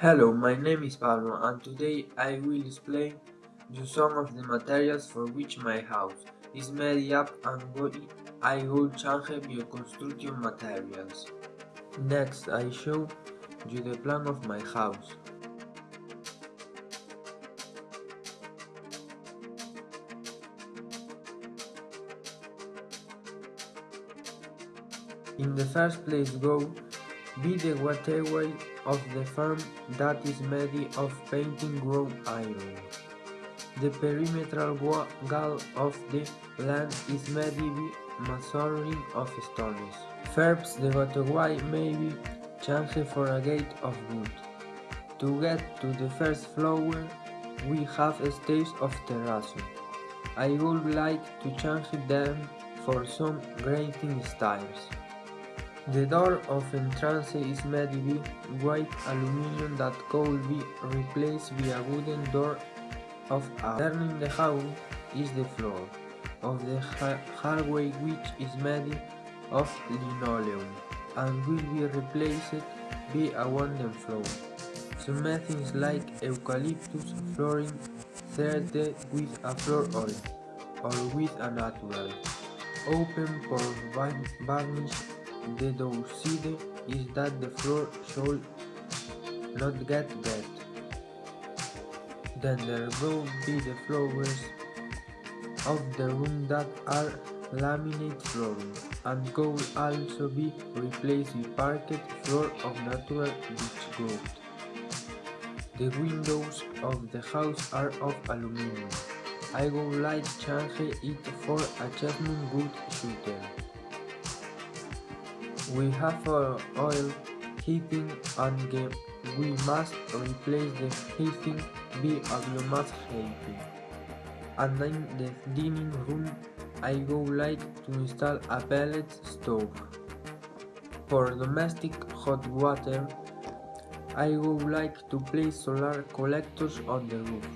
Hello, my name is Pablo and today I will explain you some of the materials for which my house is made up and I will change your bioconstruction materials. Next I show you the plan of my house. In the first place go be the waterway of the farm that is made of painting grown iron. The perimeter wall of the land is made by masonry of stones. First, the waterway may be changed for a gate of wood. To get to the first floor, we have steps of terrazzo. I would like to change them for some grating styles. The door of entrance is made with white aluminum that could be replaced by a wooden door of. Turning the house is the floor of the hallway which is made of linoleum and will be replaced by a wooden floor. Some methods like eucalyptus flooring treated with a floor oil or with a natural. Open for varnish the downside is that the floor should not get wet. Then there will be the floors of the room that are laminate flooring and could also be replaced with parquet floor of natural wood. The windows of the house are of aluminum. I would like change it for a chestnut wood shutter. We have uh, oil heating and we must replace the heating with a biomass heating. And in the dining room I would like to install a pellet stove. For domestic hot water I would like to place solar collectors on the roof.